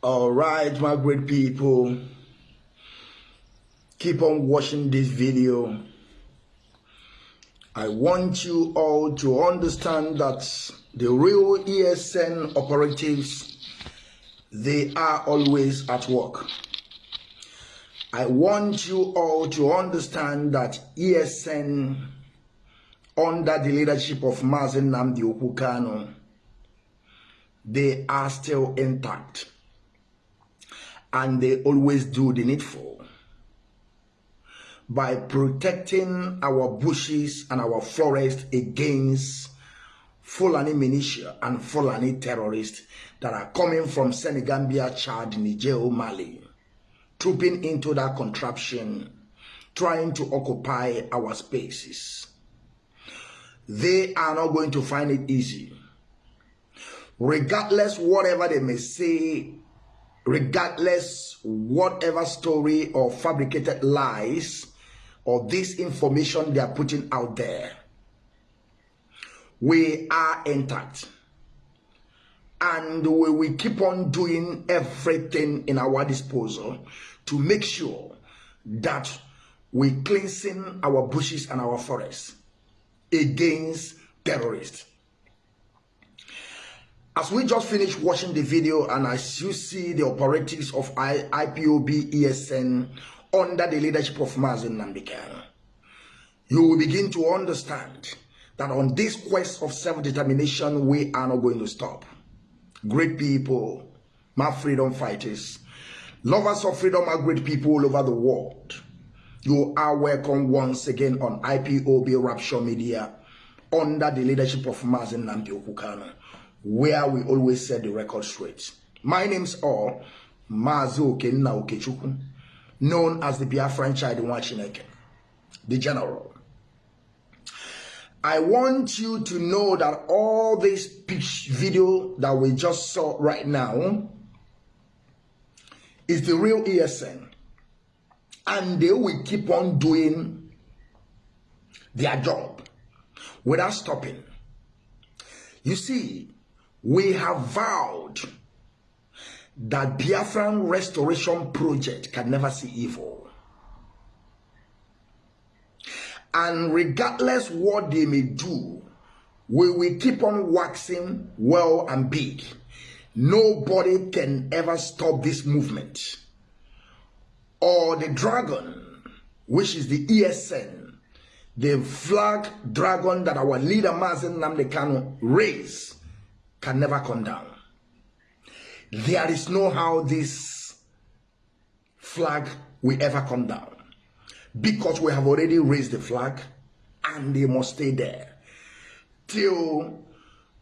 All right, my great people. Keep on watching this video. I want you all to understand that the real ESN operatives, they are always at work. I want you all to understand that ESN, under the leadership of Mazen Namdi Okukano, they are still intact and they always do the needful by protecting our bushes and our forest against Fulani militia and Fulani terrorists that are coming from Senegambia, Chad, Niger, Mali, trooping into that contraption, trying to occupy our spaces. They are not going to find it easy. Regardless whatever they may say regardless whatever story or fabricated lies or this information they are putting out there we are intact. And we will keep on doing everything in our disposal to make sure that we cleansing our bushes and our forests against terrorists as we just finished watching the video and as you see the operatives of I IPOB ESN under the leadership of Mazi Nnamdi Kanu, you will begin to understand that on this quest of self-determination, we are not going to stop. Great people, my freedom fighters, lovers of freedom are great people all over the world. You are welcome once again on IPOB Rapture Media under the leadership of Mazen Okukano where we always set the record straight. My name's all Mazu Okenna Okechukwu, known as the Biafran child in Wachineke, the general. I want you to know that all this pitch video that we just saw right now is the real ESN. And they will keep on doing their job without stopping. You see, we have vowed that Biafran Restoration Project can never see evil. And regardless what they may do, we will keep on waxing well and big. Nobody can ever stop this movement. Or the dragon, which is the ESN, the flag dragon that our leader Mazi Nnamdi Kanu raised can never come down. There is no how this flag will ever come down because we have already raised the flag and they must stay there till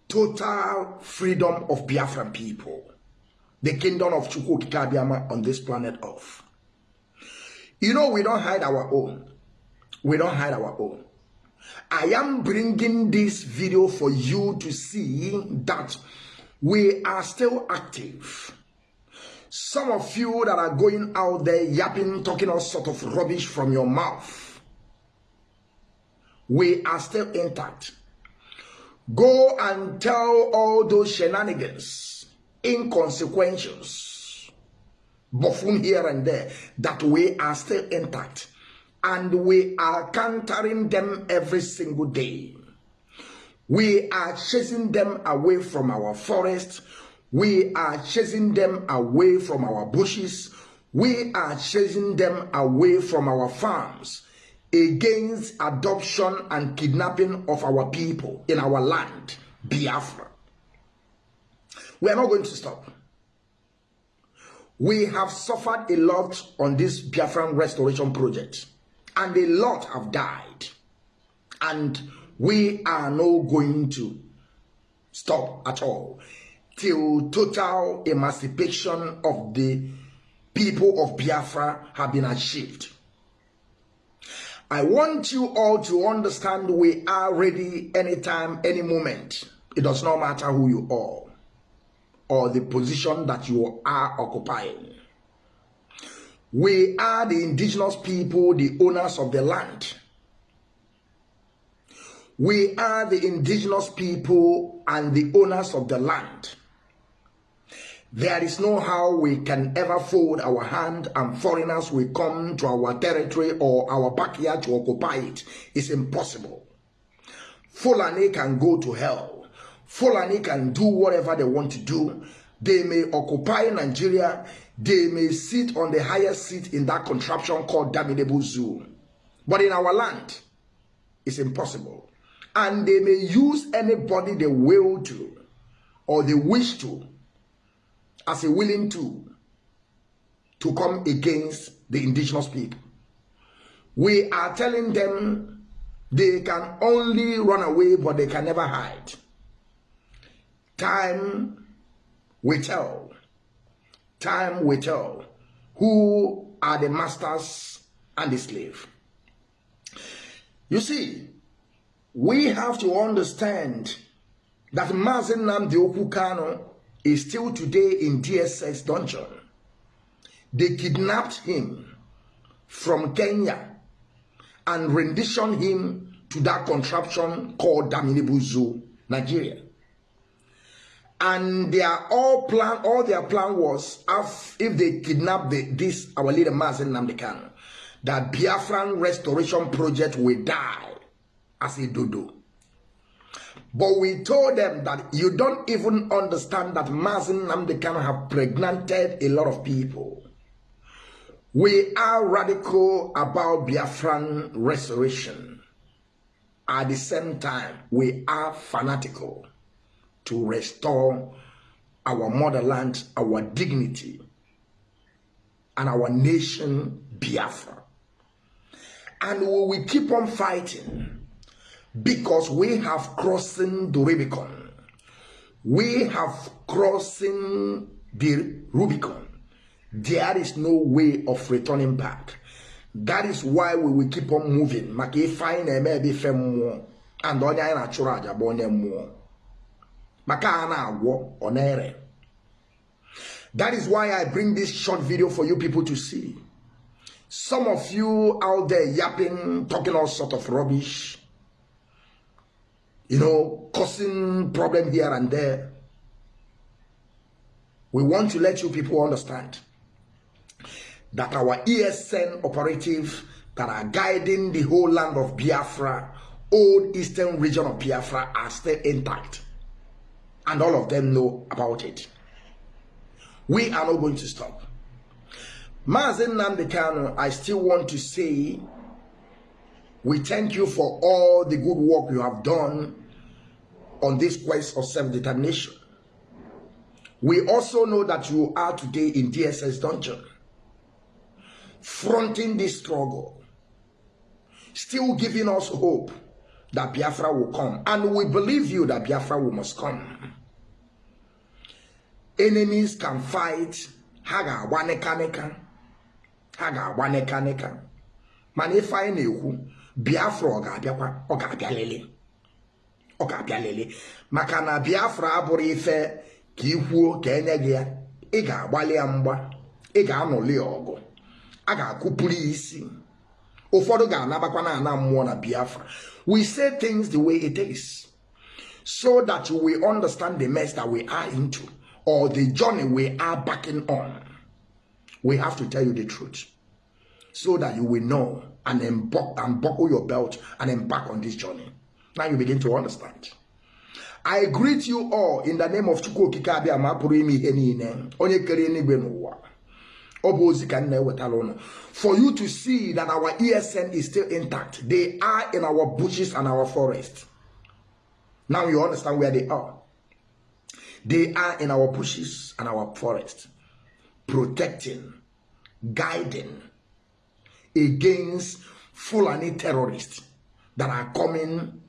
total freedom of Biafran people, the kingdom of Chukwu Okike Abiama on this planet Earth. You know, we don't hide our own. We don't hide our own. I am bringing this video for you to see that we are still active. Some of you that are going out there yapping, talking all sort of rubbish from your mouth, we are still intact. Go and tell all those shenanigans, inconsequentials, buffoon here and there, that we are still intact and we are countering them every single day. We are chasing them away from our forests. We are chasing them away from our bushes. We are chasing them away from our farms against adoption and kidnapping of our people in our land, Biafra. We are not going to stop. We have suffered a lot on this Biafran restoration project and a lot have died. And we are not going to stop at all till total emancipation of the people of Biafra have been achieved. I want you all to understand we are ready anytime, any moment. It does not matter who you are or the position that you are occupying. We are the indigenous people, the owners of the land. We are the indigenous people and the owners of the land. There is no how we can ever fold our hand and foreigners will come to our territory or our backyard to occupy it. It's impossible. Fulani can go to hell. Fulani can do whatever they want to do. They may occupy Nigeria. They may sit on the highest seat in that contraption called damnable Zoo. But in our land, it's impossible. And they may use anybody they will to or they wish to as a willing tool to come against the indigenous people. We are telling them they can only run away, but they can never hide. Time will tell. Time will tell who are the masters and the slave. You see, we have to understand that Mazi Nnamdi Okwu Kanu is still today in DSS dungeon. They kidnapped him from Kenya and renditioned him to that contraption called Daminibuzu, Nigeria. And their all plan, all their plan was if they kidnap the, this our leader Mazi Nnamdi Kanu, that Biafran restoration project will die as a dodo. But we told them that you don't even understand that Mazi Nnamdi Kanu have pregnanted a lot of people. We are radical about Biafran restoration. At the same time, we are fanatical to restore our motherland, our dignity, and our nation, Biafra. And we will keep on fighting because we have crossing the Rubicon. We have crossing the Rubicon. There is no way of returning back. That is why we will keep on moving. Maka ife anyị na-eme and onye anyị na-achụrụ aja bụ. That is why I bring this short video for you people to see. Some of you out there yapping, talking all sort of rubbish you know, causing problem here and there. We want to let you people understand that our ESN operative that are guiding the whole land of Biafra, old eastern region of Biafra, are still intact. And all of them know about it. We are not going to stop. Mazi Nnamdi Kanu, I still want to say we thank you for all the good work you have done on this quest of self-determination. We also know that you are today in DSS dungeon, fronting this struggle, still giving us hope that Biafra will come. And we believe you that Biafra will must come. Enemies can fight, haga waneka neka, haga waneka neka. mana ife anyị na-ekwu biafra ọ ga-abịakwa ọ ga-abịa lele ọ ga-abịa lele maka na biafra abụrụ ife ka ikwuo ka enye gị ya ị ga-agbalị ya mgba ị ga-anụli ọgụ. A ga-akụpụrụ ya isi. Ụfọdụ ga-anabakwa na ana mmụọ na biafra. We say things the way it is so that we understand the mess that we are into. Or the journey we are backing on we have to tell you the truth so that you will know and unbuckle your belt and embark on this journey. Now you begin to understand. I greet you all in the name of Chukwu Okike Abịa ma pụrụ ime ihe niile. Onye kere eluigwe n'ụwa. Ọ bụ ozi ka nna ewetara ụnụ for you to see that our ESN is still intact. They are in our bushes and our forest. Now you understand where they are they are in our bushes and our forest protecting guiding against Fulani terrorists that are coming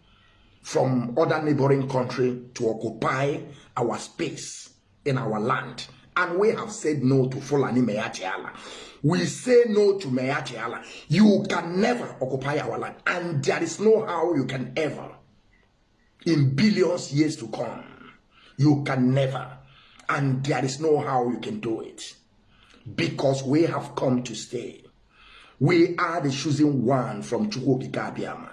from other neighboring country to occupy our space in our land. And we have said no to Fulani Mayatiala. We say no to Mayatiala. You can never occupy our land. And there is no how you can ever, in billions years to come, you can never. And there is no how you can do it. Because we have come to stay. We are the chosen one from Abiyama.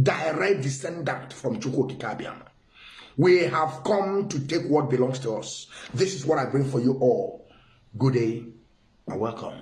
Direct descendant from Abiyama. We have come to take what belongs to us. This is what I bring for you all. Good day and welcome.